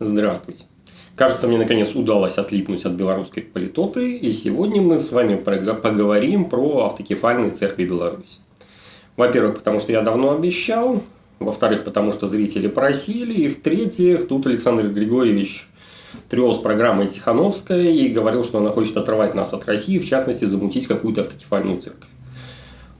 Здравствуйте. Кажется, мне наконец удалось отлипнуть от белорусской политоты, и сегодня мы с вами поговорим про автокефальные церкви Беларуси. Во-первых, потому что я давно обещал, во-вторых, потому что зрители просили, и в-третьих, тут Александр Григорьевич трес программой Тихановская и говорил, что она хочет отрывать нас от России, в частности, замутить какую-то автокефальную церковь.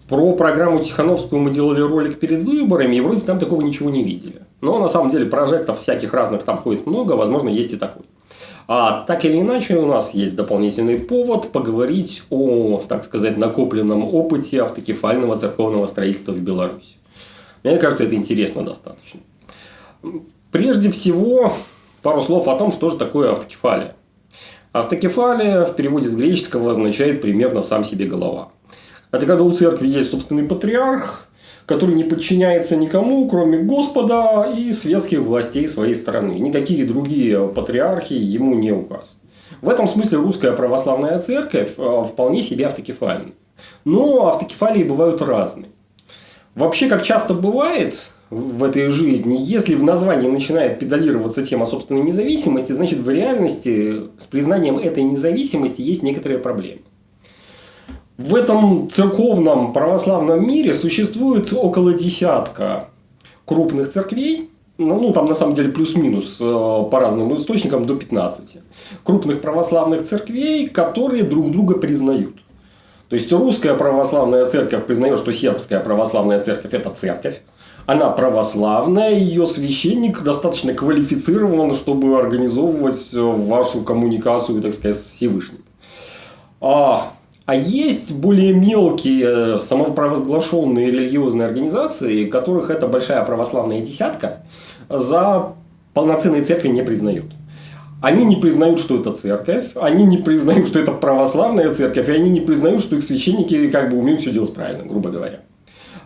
Про программу Тихановскую мы делали ролик перед выборами, и вроде там такого ничего не видели. Но на самом деле прожектов всяких разных там ходит много, возможно, есть и такой. А так или иначе, у нас есть дополнительный повод поговорить о, так сказать, накопленном опыте автокефального церковного строительства в Беларуси. Мне кажется, это интересно достаточно. Прежде всего, пару слов о том, что же такое автокефалия. Автокефалия в переводе с греческого означает примерно «сам себе голова». Это когда у церкви есть собственный патриарх, который не подчиняется никому, кроме Господа и светских властей своей страны. Никакие другие патриархи ему не указ. В этом смысле русская православная церковь э, вполне себе автокефальна. Но автокефалии бывают разные. Вообще, как часто бывает в этой жизни, если в названии начинает педалироваться тема собственной независимости, значит в реальности с признанием этой независимости есть некоторые проблемы. В этом церковном православном мире существует около десятка крупных церквей, ну, ну там на самом деле плюс-минус э, по разным источникам до 15. Крупных православных церквей, которые друг друга признают. То есть русская православная церковь признает, что сербская православная церковь это церковь. Она православная, ее священник достаточно квалифицирован, чтобы организовывать вашу коммуникацию, так сказать, с Всевышним. А а есть более мелкие э, самопровозглашенные религиозные организации, которых эта большая православная десятка за полноценной церкви не признают. Они не признают, что это церковь, они не признают, что это православная церковь, и они не признают, что их священники как бы умеют все делать правильно, грубо говоря.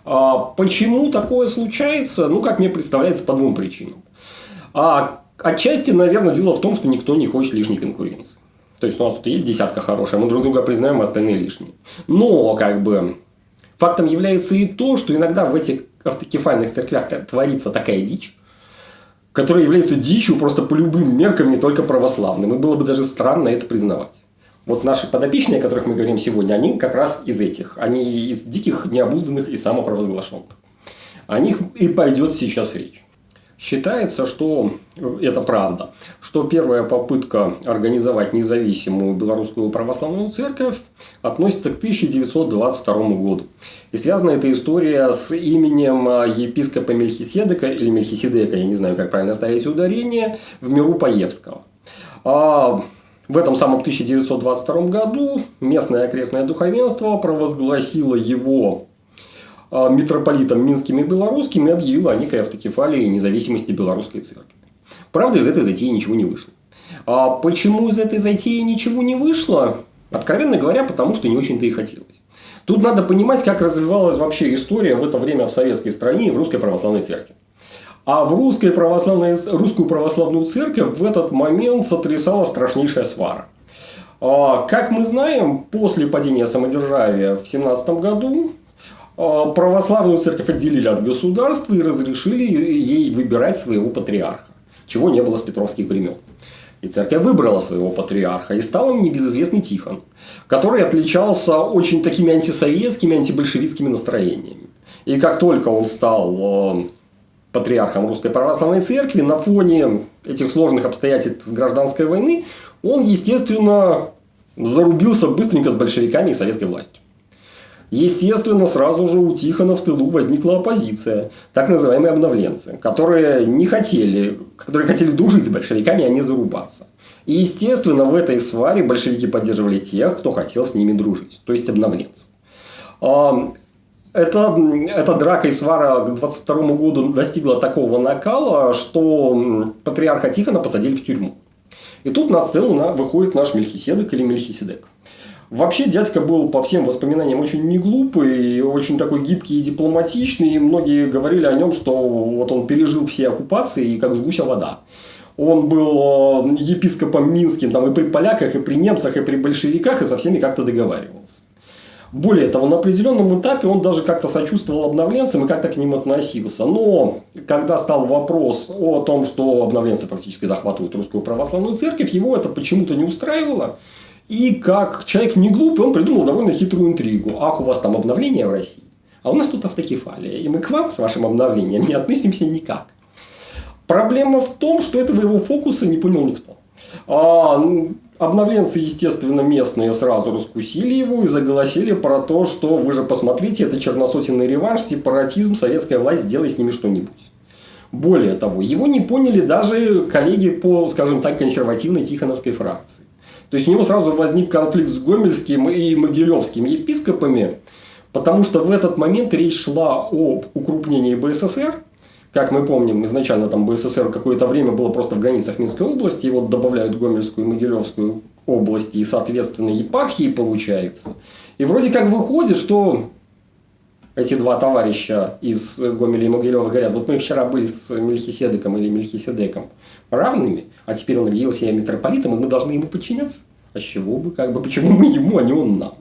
А почему такое случается? Ну, как мне представляется, по двум причинам. А, отчасти, наверное, дело в том, что никто не хочет лишней конкуренции. То есть у нас тут есть десятка хорошая, мы друг друга признаем, а остальные лишние. Но, как бы, фактом является и то, что иногда в этих автокефальных церквях творится такая дичь, которая является дичью просто по любым меркам, не только православным. И было бы даже странно это признавать. Вот наши подопечные, о которых мы говорим сегодня, они как раз из этих. Они из диких, необузданных и самопровозглашенных. О них и пойдет сейчас речь. Считается, что это правда, что первая попытка организовать независимую белорусскую православную церковь относится к 1922 году. И связана эта история с именем епископа Мельхиседека или Мельхиседека, я не знаю, как правильно ставить ударение, в миру Паевского. А в этом самом 1922 году местное окрестное духовенство провозгласило его а, митрополитом Минским и Белорусским и объявила о некой автокефалии независимости белорусской церкви. Правда, из этой затеи ничего не вышло. А почему из этой затеи ничего не вышло? Откровенно говоря, потому что не очень-то и хотелось. Тут надо понимать, как развивалась вообще история в это время в советской стране и в русской православной церкви. А в русской православной, русскую православную церковь в этот момент сотрясала страшнейшая свара. А, как мы знаем, после падения самодержавия в 17 году а, православную церковь отделили от государства и разрешили ей выбирать своего патриарха, чего не было с петровских времен. И церковь выбрала своего патриарха, и стал он небезызвестный Тихон, который отличался очень такими антисоветскими, антибольшевистскими настроениями. И как только он стал а, патриархом Русской Православной Церкви, на фоне этих сложных обстоятельств гражданской войны, он, естественно, зарубился быстренько с большевиками и советской властью. Естественно, сразу же у Тихона в тылу возникла оппозиция, так называемые обновленцы, которые не хотели, которые хотели дружить с большевиками, а не зарубаться. И, естественно, в этой сваре большевики поддерживали тех, кто хотел с ними дружить, то есть обновленцы. А, эта, эта драка и свара к 22 году достигла такого накала, что патриарха Тихона посадили в тюрьму. И тут на сцену выходит наш Мельхиседек или Мельхиседек. Вообще дядька был по всем воспоминаниям очень не глупый, очень такой гибкий и дипломатичный. Многие говорили о нем, что вот он пережил все оккупации и как с гуся вода. Он был э, епископом Минским там, и при поляках, и при немцах, и при большевиках, и со всеми как-то договаривался. Более того, на определенном этапе он даже как-то сочувствовал обновленцам и как-то к ним относился. Но когда стал вопрос о том, что обновленцы фактически захватывают русскую православную церковь, его это почему-то не устраивало. И как человек не глупый, он придумал довольно хитрую интригу. Ах, у вас там обновление в России, а у нас тут автокефалия. И мы к вам с вашим обновлением не относимся никак. Проблема в том, что этого его фокуса не понял никто. А, обновленцы, естественно, местные сразу раскусили его и заголосили про то, что вы же посмотрите, это черносотенный реванш, сепаратизм, советская власть, сделай с ними что-нибудь. Более того, его не поняли даже коллеги по, скажем так, консервативной Тихоновской фракции. То есть у него сразу возник конфликт с Гомельским и Могилевским епископами, потому что в этот момент речь шла о укрупнении БССР, как мы помним, изначально там БССР какое-то время было просто в границах Минской области, и вот добавляют Гомельскую и Могилевскую области, и, соответственно, епархии получается. И вроде как выходит, что эти два товарища из Гомеля и Могилева говорят, вот мы вчера были с Мельхиседеком или Мельхиседеком равными, а теперь он объявил себя митрополитом, и мы должны ему подчиняться. А с чего бы, как бы, почему мы ему, а не он нам?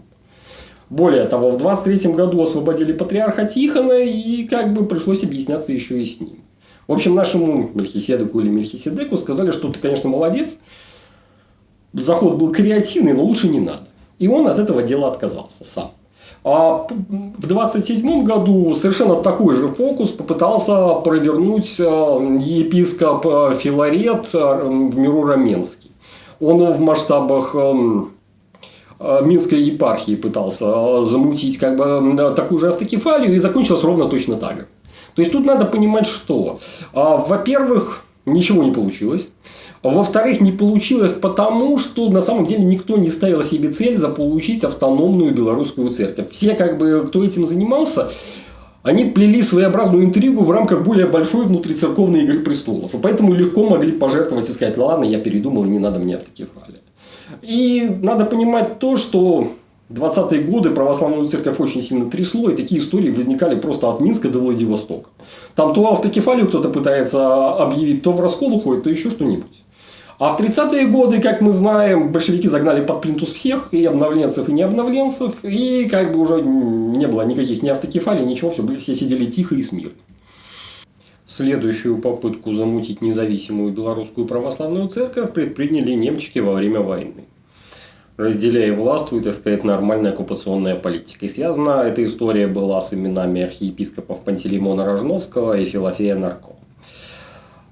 Более того, в 23 году освободили патриарха Тихона, и как бы пришлось объясняться еще и с ним. В общем, нашему Мельхиседеку или Мельхиседеку сказали, что ты, конечно, молодец, заход был креативный, но лучше не надо. И он от этого дела отказался сам. А в 27 году совершенно такой же фокус попытался провернуть э, епископ э, Филарет э, в миру Раменский. Он в масштабах эм, Минской епархии пытался замутить как бы такую же автокефалию и закончилось ровно точно так же. То есть тут надо понимать, что, во-первых, ничего не получилось. Во-вторых, не получилось потому, что на самом деле никто не ставил себе цель заполучить автономную белорусскую церковь. Все, как бы, кто этим занимался, они плели своеобразную интригу в рамках более большой внутрицерковной игры престолов. И поэтому легко могли пожертвовать и сказать, ладно, я передумал, не надо мне автокефалия. И надо понимать то, что 20-е годы православную церковь очень сильно трясло, и такие истории возникали просто от Минска до Владивостока. Там то автокефалию кто-то пытается объявить, то в раскол уходит, то еще что-нибудь. А в 30-е годы, как мы знаем, большевики загнали под плинтус всех, и обновленцев, и необновленцев, и как бы уже не было никаких ни автокефалий, ничего, все, все сидели тихо и смирно. Следующую попытку замутить независимую белорусскую православную церковь предприняли немчики во время войны. Разделяя властвует, так сказать, нормальная оккупационная политика. И связана эта история была с именами архиепископов Пантелеймона Рожновского и Филофея Нарко.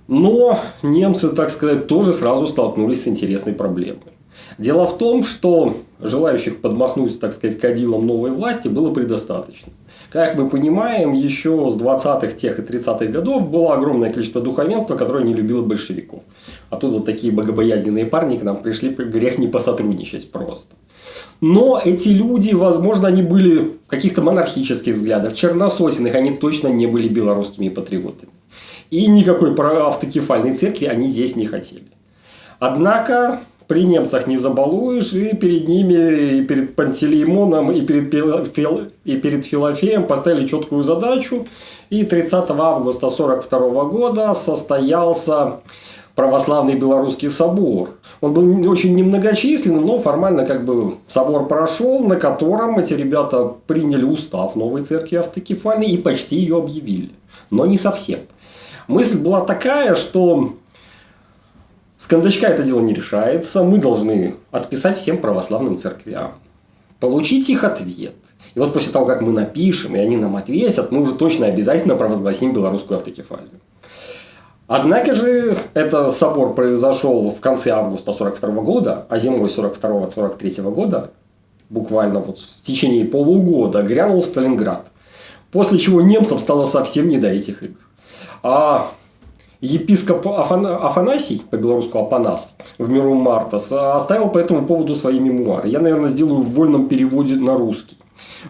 Но немцы, так сказать, тоже сразу столкнулись с интересной проблемой. Дело в том, что желающих подмахнуть, так сказать, кадилом новой власти было предостаточно. Как мы понимаем, еще с 20-х, тех и 30-х годов было огромное количество духовенства, которое не любило большевиков. А тут вот такие богобоязненные парни к нам пришли, грех не посотрудничать просто. Но эти люди, возможно, они были каких-то монархических взглядов, чернососиных, они точно не были белорусскими патриотами. И никакой автокефальной церкви они здесь не хотели. Однако при немцах не забалуешь, и перед ними, и перед Пантелеймоном, и перед, и перед Филофеем поставили четкую задачу. И 30 августа 1942 года состоялся православный белорусский собор. Он был очень немногочисленным, но формально как бы собор прошел, на котором эти ребята приняли устав новой церкви автокефальной и почти ее объявили. Но не совсем. Мысль была такая, что с кондачка это дело не решается. Мы должны отписать всем православным церквям. Получить их ответ. И вот после того, как мы напишем, и они нам ответят, мы уже точно обязательно провозгласим белорусскую автокефалию. Однако же, этот собор произошел в конце августа 42 года, а зимой 42-43 года, буквально вот в течение полугода, грянул Сталинград. После чего немцам стало совсем не до этих игр. А епископ Афан... Афанасий, по-белорусски Апанас, в миру Мартас, оставил по этому поводу свои мемуары. Я, наверное, сделаю в вольном переводе на русский.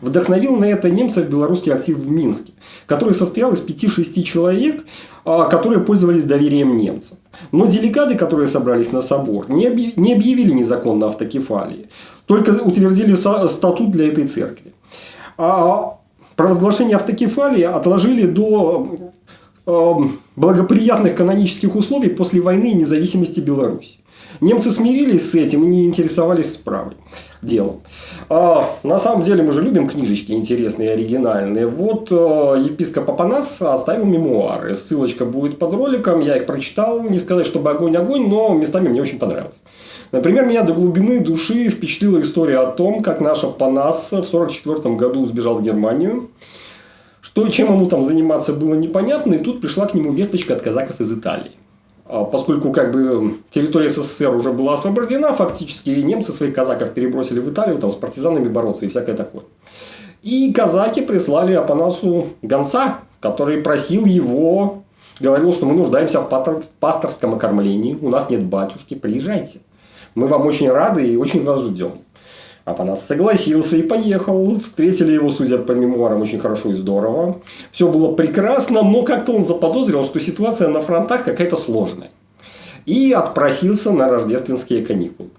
Вдохновил на это немцев белорусский актив в Минске, который состоял из 5-6 человек, а, которые пользовались доверием немцев. Но делегаты, которые собрались на собор, не объявили незаконно автокефалии, только утвердили статут для этой церкви. А провозглашение автокефалии отложили до благоприятных канонических условий после войны и независимости Беларуси. Немцы смирились с этим и не интересовались справой делом. А, на самом деле мы же любим книжечки интересные и оригинальные. Вот э, епископ Апанас оставил мемуары. Ссылочка будет под роликом. Я их прочитал. Не сказать, чтобы огонь-огонь, но местами мне очень понравилось. Например, меня до глубины души впечатлила история о том, как наш Апанас в 1944 году сбежал в Германию. Что и чем ему там заниматься было непонятно, и тут пришла к нему весточка от казаков из Италии. А поскольку как бы территория СССР уже была освобождена, фактически немцы своих казаков перебросили в Италию, там с партизанами бороться и всякое такое. И казаки прислали Апанасу гонца, который просил его, говорил, что мы нуждаемся в пасторском окормлении, у нас нет батюшки, приезжайте. Мы вам очень рады и очень вас ждем. Апанас согласился и поехал. Встретили его, судя по мемуарам, очень хорошо и здорово. Все было прекрасно, но как-то он заподозрил, что ситуация на фронтах какая-то сложная. И отпросился на рождественские каникулы.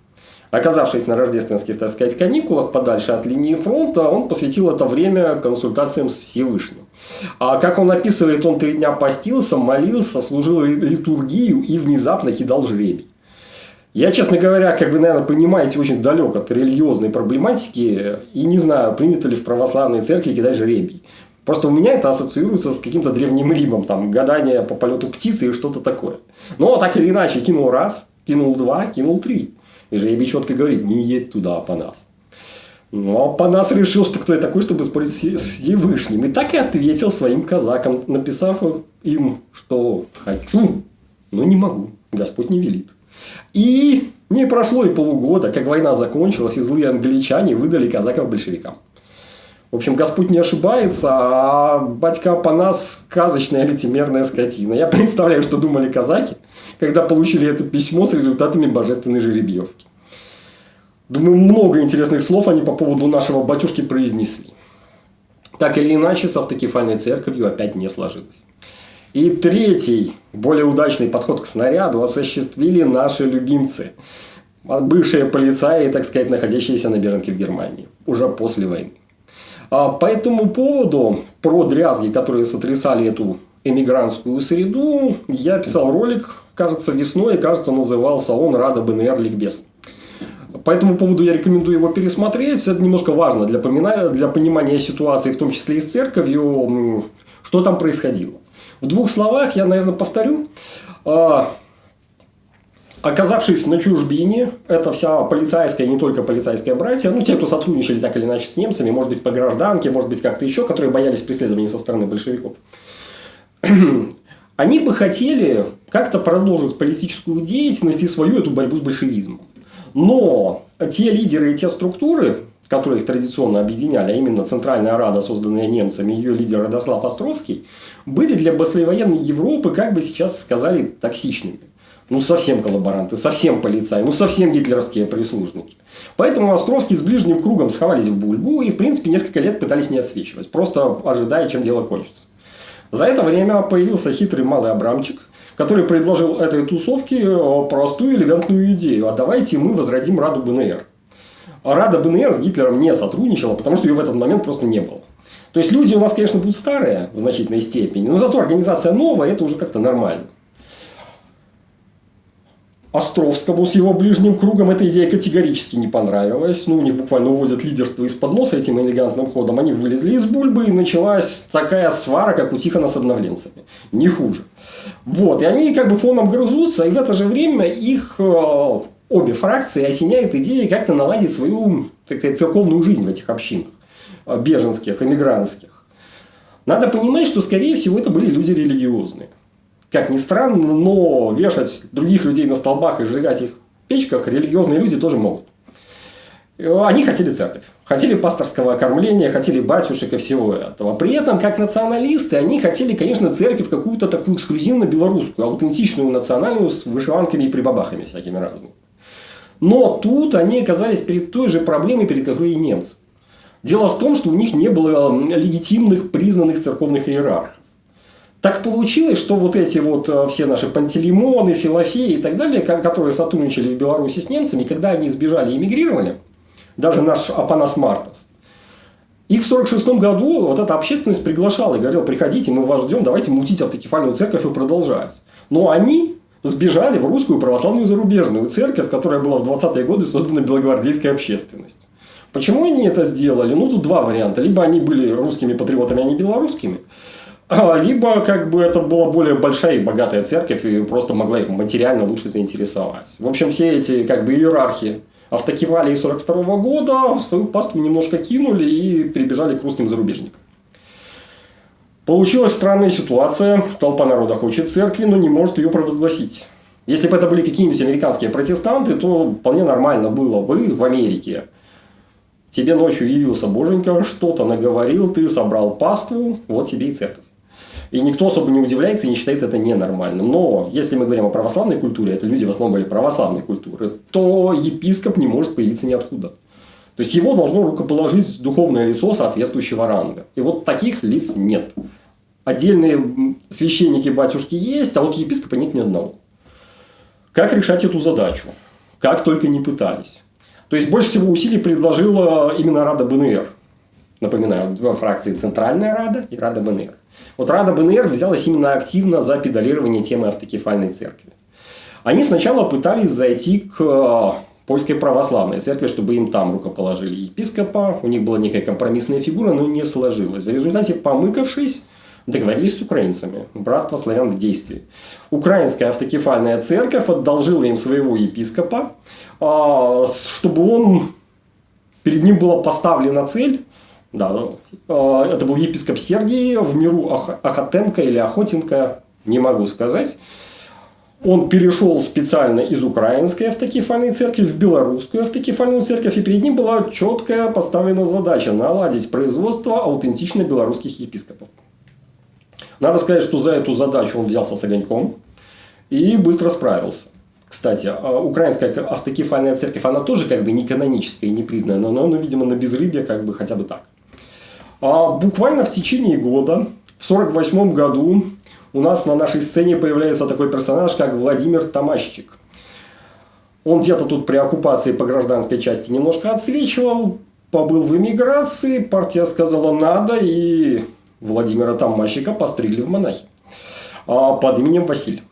Оказавшись на рождественских, так сказать, каникулах подальше от линии фронта, он посвятил это время консультациям с Всевышним. А как он описывает, он три дня постился, молился, служил литургию и внезапно кидал жребий. Я, честно говоря, как вы, наверное, понимаете, очень далек от религиозной проблематики и не знаю, принято ли в православной церкви кидать жребий. Просто у меня это ассоциируется с каким-то древним Римом, там, гадание по полету птицы и что-то такое. Но так или иначе, кинул раз, кинул два, кинул три. И жребий четко говорит, не едь туда, по нас. Но по нас решил, что кто я такой, чтобы спорить с Всевышним. И так и ответил своим казакам, написав им, что хочу, но не могу. Господь не велит. И не прошло и полугода, как война закончилась, и злые англичане выдали казаков большевикам. В общем, Господь не ошибается, а батька по нас сказочная лицемерная скотина. Я представляю, что думали казаки, когда получили это письмо с результатами божественной жеребьевки. Думаю, много интересных слов они по поводу нашего батюшки произнесли. Так или иначе, с автокефальной церковью опять не сложилось. И третий, более удачный подход к снаряду осуществили наши любимцы. Бывшие полицаи, так сказать, находящиеся на беженке в Германии. Уже после войны. А по этому поводу, про дрязги, которые сотрясали эту эмигрантскую среду, я писал ролик, кажется, весной, кажется, назывался он «Рада БНР Ликбез». По этому поводу я рекомендую его пересмотреть. Это немножко важно для, для понимания ситуации, в том числе и с церковью, что там происходило. В двух словах я, наверное, повторю. А, оказавшись на чужбине, это вся полицейская, не только полицейская братья, ну, те, кто сотрудничали так или иначе с немцами, может быть, по гражданке, может быть, как-то еще, которые боялись преследований со стороны большевиков, они бы хотели как-то продолжить политическую деятельность и свою эту борьбу с большевизмом. Но те лидеры и те структуры, которые их традиционно объединяли, а именно Центральная Рада, созданная немцами, ее лидер Радослав Островский, были для послевоенной Европы, как бы сейчас сказали, токсичными. Ну, совсем коллаборанты, совсем полицаи, ну, совсем гитлеровские прислужники. Поэтому Островский с ближним кругом сховались в бульбу и, в принципе, несколько лет пытались не отсвечивать, просто ожидая, чем дело кончится. За это время появился хитрый малый Абрамчик, который предложил этой тусовке э, простую элегантную идею. А давайте мы возродим Раду БНР. Рада БНР с Гитлером не сотрудничала, потому что ее в этот момент просто не было. То есть люди у нас, конечно, будут старые в значительной степени, но зато организация новая, это уже как-то нормально. Островскому с его ближним кругом эта идея категорически не понравилась. Ну, у них буквально уводят лидерство из-под носа этим элегантным ходом. Они вылезли из бульбы, и началась такая свара, как у Тихона с обновленцами. Не хуже. Вот. И они как бы фоном грызутся, и в это же время их э, обе фракции осеняет идея как-то наладить свою так сказать, церковную жизнь в этих общинах э, беженских, эмигрантских. Надо понимать, что, скорее всего, это были люди религиозные. Как ни странно, но вешать других людей на столбах и сжигать их в печках религиозные люди тоже могут. Э, они хотели церковь, хотели пасторского окормления, хотели батюшек и всего этого. При этом, как националисты, они хотели, конечно, церковь какую-то такую эксклюзивно белорусскую, аутентичную национальную с вышиванками и прибабахами всякими разными. Но тут они оказались перед той же проблемой, перед которой и немцы. Дело в том, что у них не было легитимных признанных церковных иерархов. Так получилось, что вот эти вот э, все наши Пантелеймоны, Филофеи и так далее, которые сотрудничали в Беларуси с немцами, когда они сбежали и эмигрировали, даже наш Апанас Мартас, их в 1946 году вот эта общественность приглашала и говорила, приходите, мы вас ждем, давайте мутить автокефальную церковь и продолжать. Но они сбежали в русскую православную зарубежную церковь, которая была в 20-е годы создана белогвардейской общественностью. Почему они это сделали? Ну, тут два варианта. Либо они были русскими патриотами, а не белорусскими. А, либо как бы это была более большая и богатая церковь и просто могла их материально лучше заинтересовать. В общем, все эти как бы иерархи автокефалии 42 -го года в свою паству немножко кинули и прибежали к русским зарубежникам. Получилась странная ситуация. Толпа народа хочет церкви, но не может ее провозгласить. Если бы это были какие-нибудь американские протестанты, то вполне нормально было бы в Америке. Тебе ночью явился боженька, что-то наговорил, ты собрал паству, вот тебе и церковь. И никто особо не удивляется и не считает это ненормальным. Но если мы говорим о православной культуре, это люди в основном были православной культуры, то епископ не может появиться ниоткуда. То есть его должно рукоположить духовное лицо соответствующего ранга. И вот таких лиц нет. Отдельные священники, батюшки есть, а вот епископа нет ни одного. Как решать эту задачу? Как только не пытались. То есть, больше всего усилий предложила именно Рада БНР. Напоминаю, две фракции Центральная Рада и Рада БНР. Вот Рада БНР взялась именно активно за педалирование темы автокефальной церкви. Они сначала пытались зайти к э, польской православной церкви, чтобы им там рукоположили епископа. У них была некая компромиссная фигура, но не сложилось. В результате, помыкавшись, договорились с украинцами. Братство славян в действии. Украинская автокефальная церковь одолжила им своего епископа, а, чтобы он перед ним была поставлена цель да, а, это был епископ Сергий в миру Ахатенко или Охотенко, не могу сказать. Он перешел специально из украинской автокефальной церкви в белорусскую автокефальную церковь, и перед ним была четкая поставлена задача наладить производство аутентично белорусских епископов. Надо сказать, что за эту задачу он взялся с огоньком и быстро справился. Кстати, а украинская автокефальная церковь, она тоже как бы не каноническая, не признанная, но, но, видимо, на безрыбье как бы хотя бы так. А буквально в течение года, в 1948 году, у нас на нашей сцене появляется такой персонаж, как Владимир Тамащик. Он где-то тут при оккупации по гражданской части немножко отсвечивал, побыл в эмиграции, партия сказала надо, и Владимира Тамащика постригли в монахи а, под именем Василий.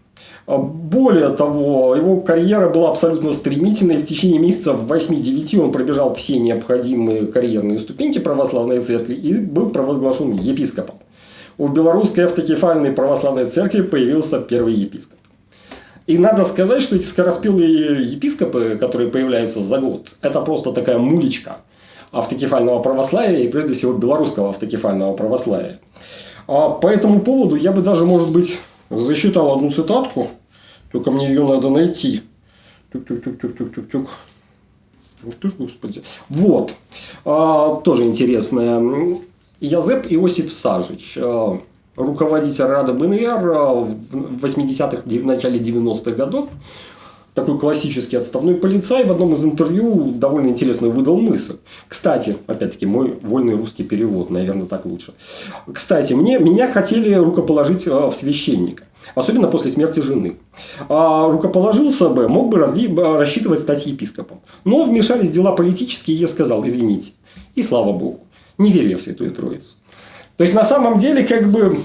А, более того, его карьера была абсолютно стремительной. В течение месяца 8-9 он пробежал все необходимые карьерные ступеньки православной церкви и был провозглашен епископом. У белорусской автокефальной православной церкви появился первый епископ. И надо сказать, что эти скороспелые епископы, которые появляются за год, это просто такая мулечка автокефального православия и прежде всего белорусского автокефального православия. А по этому поводу я бы даже, может быть, засчитал одну цитатку, только мне ее надо найти. Тук-тук-тук-тук-тук-тук. Ух ты ж, господи. Вот. А, тоже интересная. Язеп Иосиф Сажич, а, руководитель Рада БНР в 80-х, в начале 90-х годов, такой классический отставной полицай, в одном из интервью довольно интересную выдал мысль. Кстати, опять-таки, мой вольный русский перевод, наверное, так лучше. Кстати, мне, меня хотели рукоположить а, в священника. Особенно после смерти жены. А рукоположился бы, мог бы разли, рассчитывать стать епископом. Но вмешались дела политические, и я сказал, извините. И слава богу. Не верю я в Святую Троицу. То есть, на самом деле, как бы,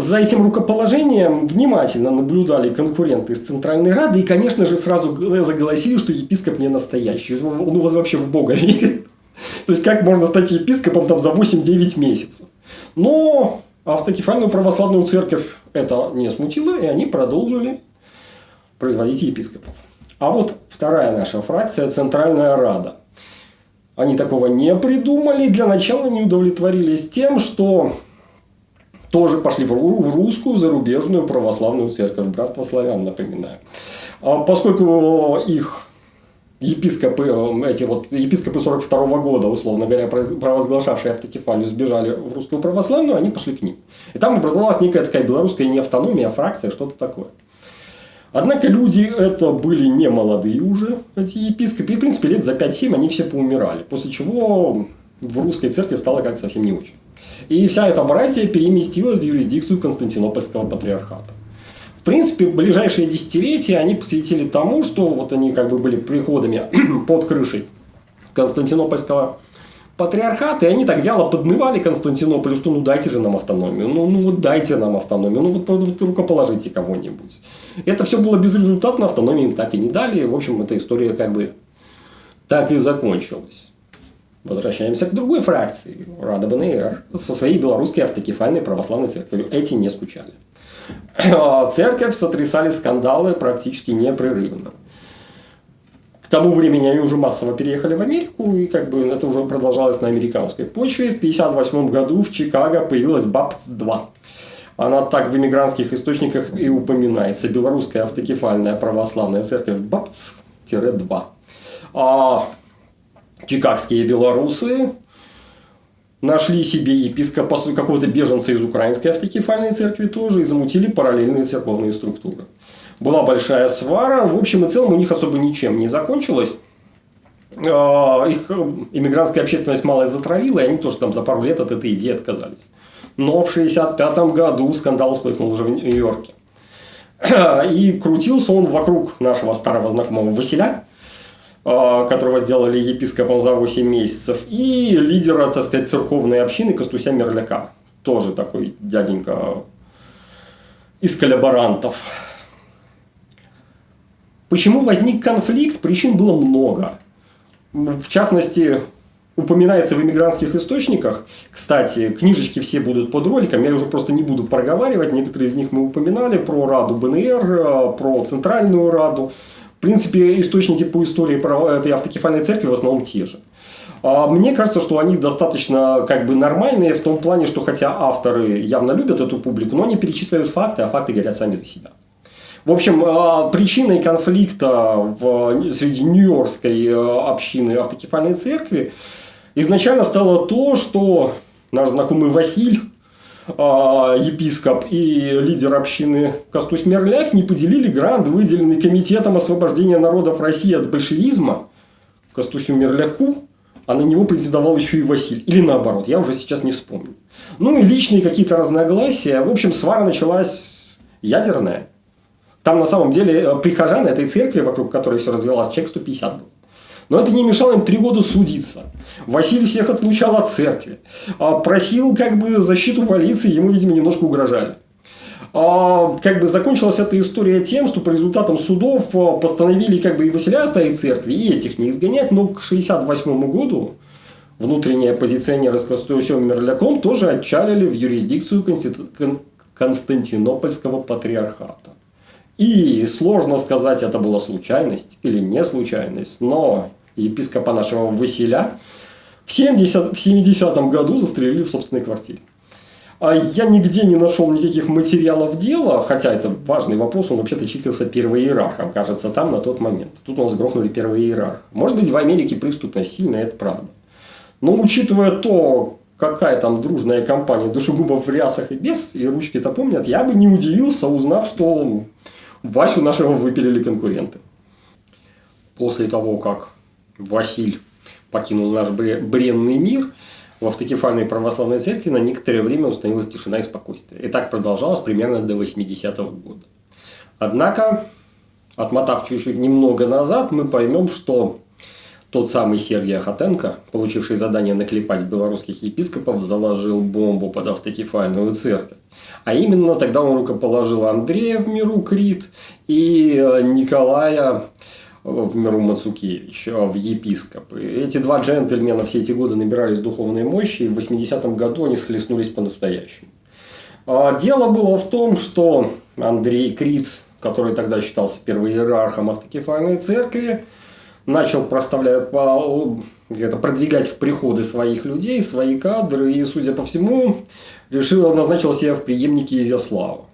за этим рукоположением внимательно наблюдали конкуренты из Центральной Рады и, конечно же, сразу заголосили, что епископ не настоящий. Он у вас вообще в Бога верит. То есть, как можно стать епископом там, за 8-9 месяцев. Но автокефальную православную церковь это не смутило, и они продолжили производить епископов. А вот вторая наша фракция – Центральная Рада. Они такого не придумали. Для начала не удовлетворились тем, что тоже пошли в русскую зарубежную православную церковь, братство славян, напоминаю. А поскольку их епископы, эти вот епископы 42 -го года, условно говоря, провозглашавшие автокефалию, сбежали в русскую православную, они пошли к ним. И там образовалась некая такая белорусская не автономия, а фракция, что-то такое. Однако люди это были не молодые уже, эти епископы. И, в принципе, лет за 5-7 они все поумирали. После чего в русской церкви стало как-то совсем не очень. И вся эта братья переместилась в юрисдикцию Константинопольского патриархата. В принципе, ближайшие десятилетия они посвятили тому, что вот они как бы были приходами под крышей Константинопольского патриархат, и они так вяло поднывали Константинополю, что ну дайте же нам автономию, ну, ну вот дайте нам автономию, ну вот, вот рукоположите кого-нибудь. Это все было безрезультатно, автономии им так и не дали, в общем, эта история как бы так и закончилась. Возвращаемся к другой фракции, Рада БНР, со своей белорусской автокефальной православной церковью. Эти не скучали. Церковь сотрясали скандалы практически непрерывно. К тому времени они уже массово переехали в Америку, и как бы это уже продолжалось на американской почве. В 1958 году в Чикаго появилась БАПТ-2. Она так в иммигрантских источниках и упоминается. Белорусская автокефальная православная церковь БАПТ-2. А чикагские белорусы нашли себе епископа какого-то беженца из украинской автокефальной церкви тоже и замутили параллельные церковные структуры. Была большая свара, в общем и целом у них особо ничем не закончилось. А, их иммигрантская общественность мало затравила, и они тоже там за пару лет от этой идеи отказались. Но в 1965 году скандал вспыхнул уже в Нью-Йорке. И крутился он вокруг нашего старого знакомого Василя, которого сделали епископом за 8 месяцев, и лидера, так сказать, церковной общины Костуся Мерляка. Тоже такой дяденька из коллаборантов. Почему возник конфликт? Причин было много. В частности, упоминается в иммигрантских источниках. Кстати, книжечки все будут под роликом, я уже просто не буду проговаривать. Некоторые из них мы упоминали про Раду БНР, про Центральную Раду. В принципе, источники по истории про этой автокефальной церкви в основном те же. А мне кажется, что они достаточно как бы нормальные в том плане, что хотя авторы явно любят эту публику, но они перечисляют факты, а факты говорят сами за себя. В общем, а, причиной конфликта в, среди нью-йоркской э, общины автокефальной церкви изначально стало то, что наш знакомый Василь епископ и лидер общины Костусь Мерляк не поделили грант, выделенный Комитетом освобождения народов России от большевизма Костусю Мерляку, а на него председовал еще и Василь. Или наоборот, я уже сейчас не вспомню. Ну и личные какие-то разногласия. В общем, свара началась ядерная. Там на самом деле э, прихожан этой церкви, вокруг которой все развивалось, человек 150 был. Но это не мешало им три года судиться. Василий всех отлучал от церкви. А, просил как бы защиту полиции, ему, видимо, немножко угрожали. А, как бы закончилась эта история тем, что по результатам судов а, постановили как бы и Василия оставить церкви, и этих не изгонять, но к 1968 году внутренние оппозиционеры с Костюсем Мерляком тоже отчалили в юрисдикцию Константинопольского патриархата. И сложно сказать, это была случайность или не случайность, но епископа нашего Василя, в 70, в 70 году застрелили в собственной квартире. А я нигде не нашел никаких материалов дела, хотя это важный вопрос, он вообще-то числился первоиерархом, кажется, там на тот момент. Тут у нас грохнули первый иерарх. Может быть, в Америке преступность сильная, это правда. Но учитывая то, какая там дружная компания душегубов в рясах и без, и ручки-то помнят, я бы не удивился, узнав, что Васю нашего выпилили конкуренты. После того, как Василь покинул наш бренный мир, в автокефальной православной церкви на некоторое время установилась тишина и спокойствие. И так продолжалось примерно до 80-го года. Однако, отмотав чуть-чуть немного назад, мы поймем, что тот самый Сергей Ахатенко, получивший задание наклепать белорусских епископов, заложил бомбу под автокефальную церковь. А именно тогда он рукоположил Андрея в миру Крит и Николая в миру Мацукевич, в епископы. Эти два джентльмена все эти годы набирались духовной мощи, и в 80-м году они схлестнулись по-настоящему. А дело было в том, что Андрей Крит, который тогда считался первоиерархом автокефальной церкви, начал проставлять, это, продвигать в приходы своих людей, свои кадры, и, судя по всему, решил, назначил себя в преемнике Изяслава.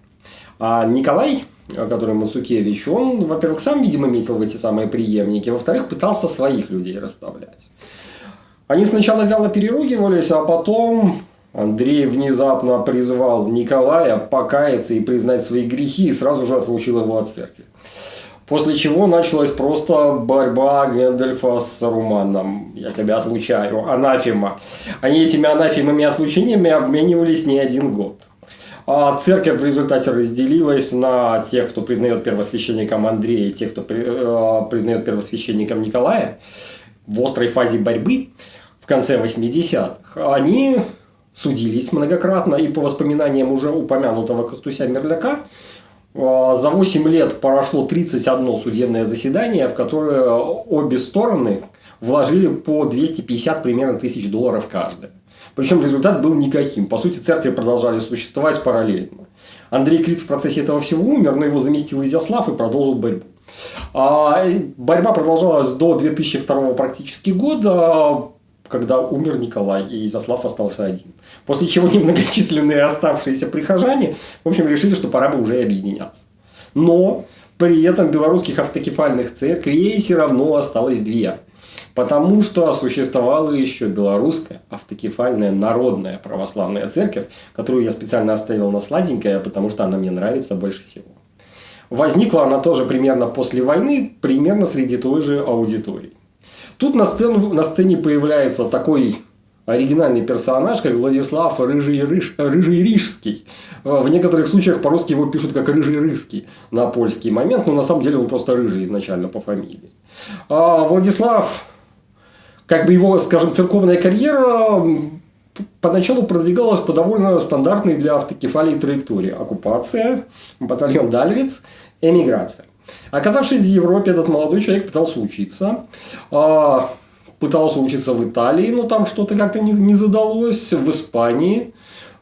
А Николай который Мацукевич, он, во-первых, сам, видимо, метил в эти самые преемники, во-вторых, пытался своих людей расставлять. Они сначала вяло переругивались, а потом Андрей внезапно призвал Николая покаяться и признать свои грехи и сразу же отлучил его от церкви. После чего началась просто борьба Гэндальфа с Руманом. Я тебя отлучаю, анафема. Они этими анафемами отлучениями обменивались не один год. А церковь в результате разделилась на тех, кто признает первосвященником Андрея, и тех, кто э, признает первосвященником Николая в острой фазе борьбы. В конце 80-х, они судились многократно, и по воспоминаниям уже упомянутого Костуся Мерляка, а, за 8 лет прошло 31 судебное заседание, в которое обе стороны вложили по 250 примерно тысяч долларов каждая. Причем результат был никаким. По сути, церкви продолжали существовать параллельно. Андрей Крит в процессе этого всего умер, но его заместил Изяслав и продолжил борьбу. А борьба продолжалась до 2002 практически года, когда умер Николай, и Изяслав остался один. После чего немногочисленные оставшиеся прихожане, в общем, решили, что пора бы уже объединяться. Но при этом белорусских автокефальных церквей все равно осталось две. Потому что существовала еще белорусская автокефальная народная православная церковь, которую я специально оставил на сладенькое, потому что она мне нравится больше всего. Возникла она тоже примерно после войны, примерно среди той же аудитории. Тут на, сцену, на сцене появляется такой оригинальный персонаж, как Владислав Рыжий, Рыж, Рыжий Рижский. В некоторых случаях по-русски его пишут как Рыжий Рыский на польский момент, но на самом деле он просто Рыжий изначально по фамилии. А Владислав, как бы его, скажем, церковная карьера поначалу продвигалась по довольно стандартной для автокефалии траектории. Оккупация, батальон Дальвиц, эмиграция. Оказавшись в Европе, этот молодой человек пытался учиться. Пытался учиться в Италии, но там что-то как-то не, не задалось. В Испании.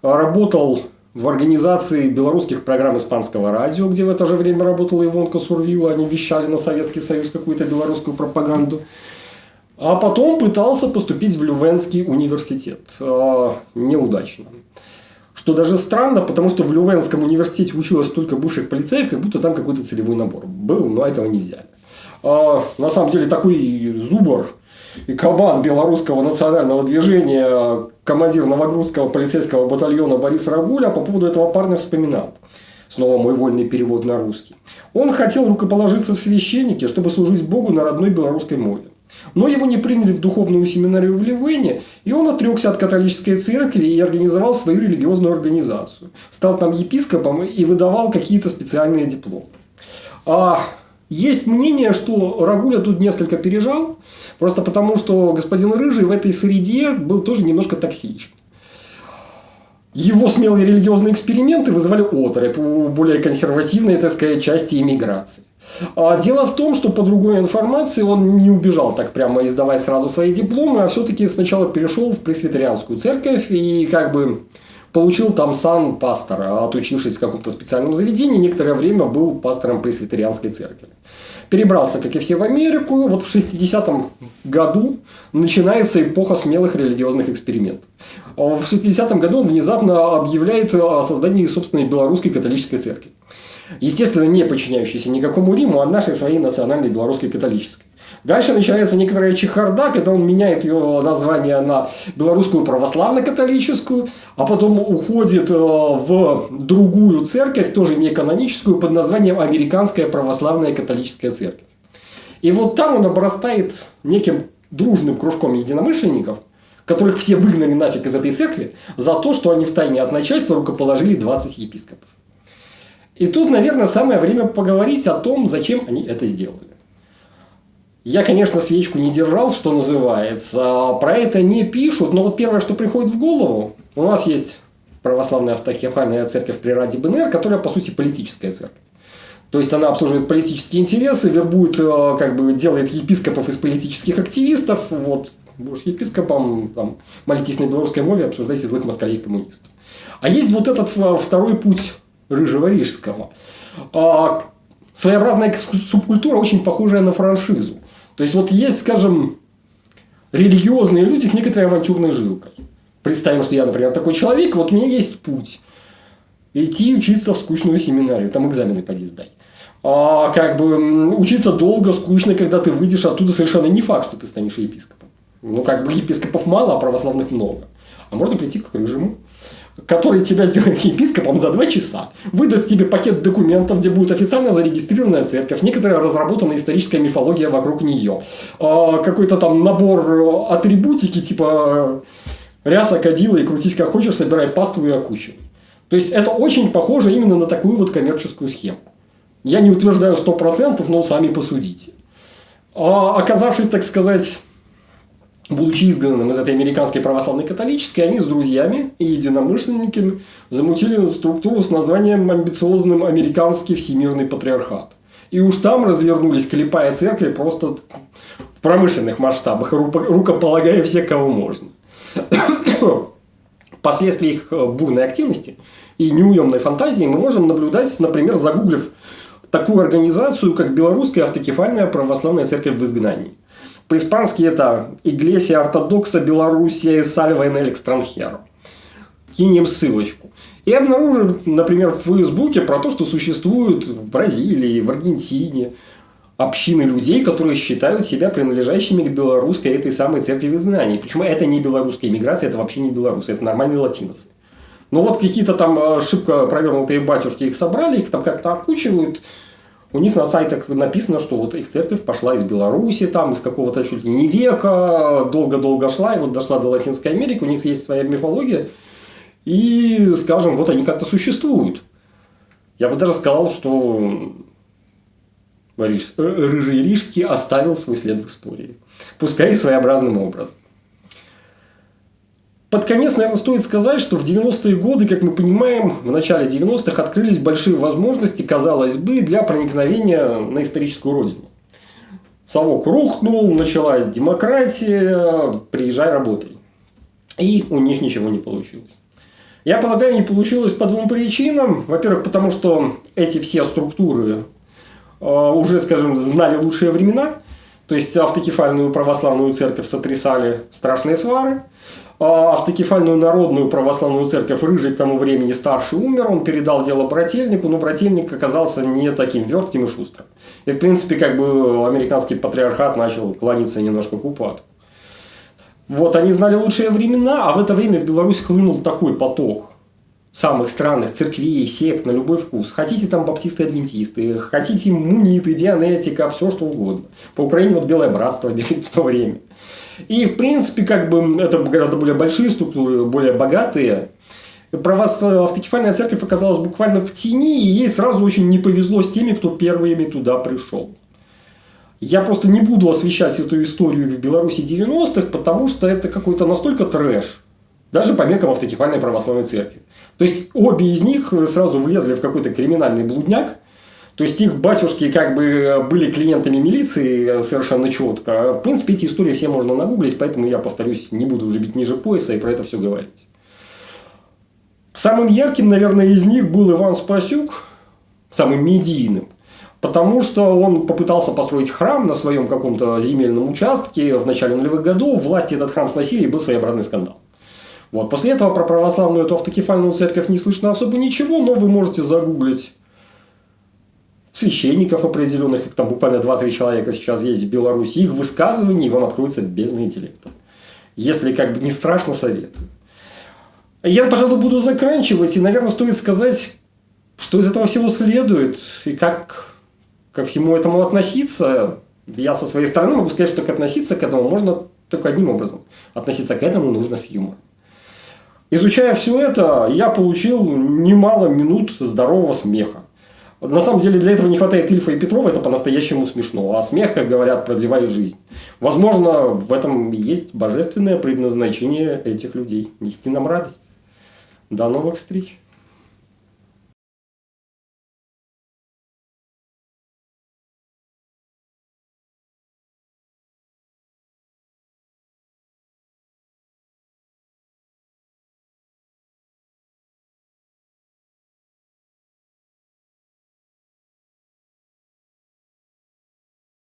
Работал в организации белорусских программ испанского радио, где в это же время работала Ивонка Сурвила. Они вещали на Советский Союз какую-то белорусскую пропаганду. А потом пытался поступить в Лювенский университет. А, неудачно. Что даже странно, потому что в Лювенском университете училось столько бывших полицеев, как будто там какой-то целевой набор был, но этого не взяли. А, на самом деле такой зубр и кабан белорусского национального движения, командир Новогрудского полицейского батальона Борис Рагуля по поводу этого парня вспоминал. Снова мой вольный перевод на русский. Он хотел рукоположиться в священнике, чтобы служить Богу на родной белорусской мове. Но его не приняли в духовную семинарию в Ливене, и он отрекся от католической церкви и организовал свою религиозную организацию. Стал там епископом и выдавал какие-то специальные дипломы. А есть мнение, что Рагуля тут несколько пережал, просто потому что господин Рыжий в этой среде был тоже немножко токсичен. Его смелые религиозные эксперименты вызывали оторопь у более консервативной, так сказать, части иммиграции. А дело в том, что по другой информации он не убежал так прямо издавать сразу свои дипломы, а все-таки сначала перешел в пресвитерианскую церковь и как бы получил там сан пастора, отучившись в каком-то специальном заведении, некоторое время был пастором пресвитерианской церкви. Перебрался, как и все, в Америку. Вот в 60-м году начинается эпоха смелых религиозных экспериментов. В 60-м году он внезапно объявляет о создании собственной белорусской католической церкви. Естественно, не подчиняющейся никакому Риму, а нашей своей национальной белорусской католической. Дальше начинается некоторая чехарда, когда он меняет ее название на белорусскую православно-католическую, а потом уходит э, в другую церковь, тоже не каноническую, под названием Американская православная католическая церковь. И вот там он обрастает неким дружным кружком единомышленников, которых все выгнали нафиг из этой церкви, за то, что они в тайне от начальства рукоположили 20 епископов. И тут, наверное, самое время поговорить о том, зачем они это сделали. Я, конечно, свечку не держал, что называется. Про это не пишут, но вот первое, что приходит в голову, у нас есть православная автокефальная церковь при Раде БНР, которая, по сути, политическая церковь. То есть она обслуживает политические интересы, вербует, э, как бы делает епископов из политических активистов. Вот, будешь епископом, там, молитесь на белорусской мове, обсуждайте злых москалей коммунистов. А есть вот этот второй путь Рыжего Рижского. А, своеобразная субкультура, очень похожая на франшизу. То есть, вот есть, скажем, религиозные люди с некоторой авантюрной жилкой. Представим, что я, например, такой человек, вот у меня есть путь. Идти учиться в скучную семинарию, там экзамены поди сдай. А как бы учиться долго, скучно, когда ты выйдешь оттуда, совершенно не факт, что ты станешь епископом. Ну, как бы епископов мало, а православных много. А можно прийти к рыжему который тебя сделает епископом за два часа, выдаст тебе пакет документов, где будет официально зарегистрированная церковь, некоторая разработанная историческая мифология вокруг нее, а, какой-то там набор атрибутики, типа ряса, кадила и крутись как хочешь, собирай паству и окучивай. То есть, это очень похоже именно на такую вот коммерческую схему. Я не утверждаю 100%, но сами посудите. А оказавшись, так сказать, будучи изгнанным из этой американской православной католической, они с друзьями и единомышленниками замутили структуру с названием амбициозным американский всемирный патриархат. И уж там развернулись, клепая церкви просто в промышленных масштабах, рукополагая всех, кого можно. Последствия их бурной активности и неуемной фантазии мы можем наблюдать, например, загуглив такую организацию, как Белорусская автокефальная православная церковь в изгнании. По-испански это Иглесия ортодокса Белоруссия и Сальва el extranjero. Кинем ссылочку. И обнаружим, например, в Фейсбуке про то, что существуют в Бразилии, в Аргентине общины людей, которые считают себя принадлежащими к белорусской этой самой церкви в изгнании. Почему это не белорусская иммиграция, это вообще не белорусы, это нормальные латиносы. Но вот какие-то там э, шибко провернутые батюшки их собрали, их там как-то окучивают, у них на сайтах написано, что вот их церковь пошла из Беларуси, там, из какого-то чуть ли не века, долго-долго шла, и вот дошла до Латинской Америки, у них есть своя мифология, и, скажем, вот они как-то существуют. Я бы даже сказал, что э, Рыжий Рижский оставил свой след в истории. Пускай и своеобразным образом. Под конец, наверное, стоит сказать, что в 90-е годы, как мы понимаем, в начале 90-х открылись большие возможности, казалось бы, для проникновения на историческую родину. Совок рухнул, началась демократия, приезжай, работай. И у них ничего не получилось. Я полагаю, не получилось по двум причинам. Во-первых, потому что эти все структуры э, уже, скажем, знали лучшие времена. То есть автокефальную православную церковь сотрясали страшные свары. А автокефальную народную православную церковь Рыжий к тому времени старший умер, он передал дело брательнику, но брательник оказался не таким вертким и шустрым. И, в принципе, как бы американский патриархат начал клониться немножко к упаду. Вот, они знали лучшие времена, а в это время в Беларусь хлынул такой поток самых странных церквей, сект на любой вкус. Хотите там баптисты-адвентисты, хотите муниты, дианетика, все что угодно. По Украине вот Белое Братство в то время. И, в принципе, как бы это гораздо более большие структуры, более богатые. Про вас э, автокефальная церковь оказалась буквально в тени, и ей сразу очень не повезло с теми, кто первыми туда пришел. Я просто не буду освещать эту историю в Беларуси 90-х, потому что это какой-то настолько трэш, даже по меркам автокефальной православной церкви. То есть, обе из них сразу влезли в какой-то криминальный блудняк, то есть их батюшки как бы были клиентами милиции совершенно четко. В принципе, эти истории все можно нагуглить, поэтому я, повторюсь, не буду уже бить ниже пояса и про это все говорить. Самым ярким, наверное, из них был Иван Спасюк, самым медийным. Потому что он попытался построить храм на своем каком-то земельном участке в начале нулевых годов. Власти этот храм сносили и был своеобразный скандал. Вот. После этого про православную эту автокефальную церковь не слышно особо ничего, но вы можете загуглить священников определенных, их там буквально 2-3 человека сейчас есть в Беларуси, их высказываний вам откроется бездна интеллекта. Если как бы не страшно, советую. Я, пожалуй, буду заканчивать, и, наверное, стоит сказать, что из этого всего следует, и как ко всему этому относиться. Я со своей стороны могу сказать, что относиться к этому можно только одним образом. Относиться к этому нужно с юмором. Изучая все это, я получил немало минут здорового смеха. На самом деле для этого не хватает Ильфа и Петрова, это по-настоящему смешно. А смех, как говорят, продлевает жизнь. Возможно, в этом есть божественное предназначение этих людей. Нести нам радость. До новых встреч.